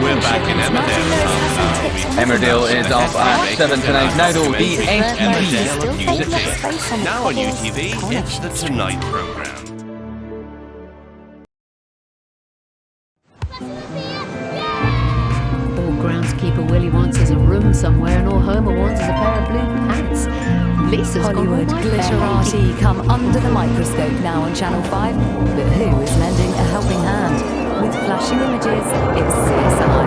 We're back in Emmerdale. Emmerdale is off at 7 tonight. Now though, the Emmerdale FP of UCity. Now on UTV, it's the Tonight programme. All groundskeeper Willie wants is a room somewhere, and all Homer wants is a pair of blue pants. Lisa's Hollywood all my fair glitterati come under the microscope now on Channel 5. images, it's CSI.